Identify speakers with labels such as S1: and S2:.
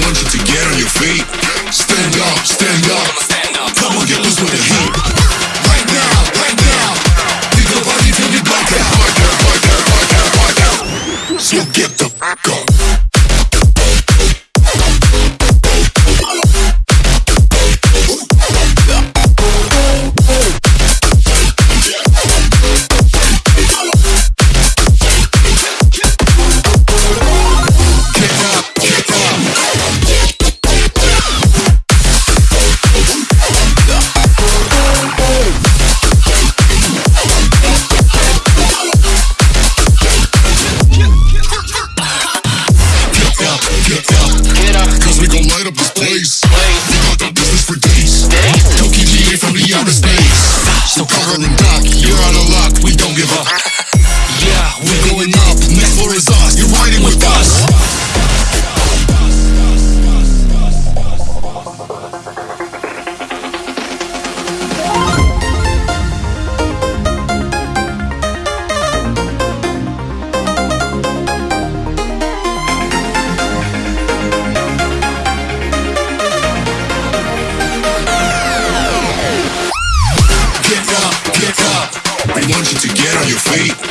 S1: want you to get on your feet. Stand up. light up this place. We got the business for days. Tokyo from the outer space. So Carl and Doc, you're out of luck. We don't give up. feet.